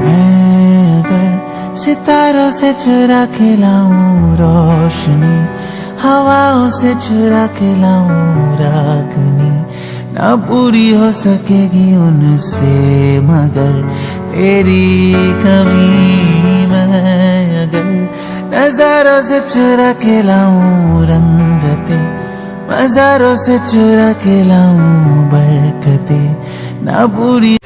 मैं अगर सितारों से चुरा के लाऊं रोशनी, हवाओं से चुरा के लाऊं रागनी, ना पूरी हो सकेगी उनसे मगर तेरी कमी मैं अगर नजारों से चुरा के लाऊं रंगते, मजारों से चुरा के लाऊं बरकते, ना पूरी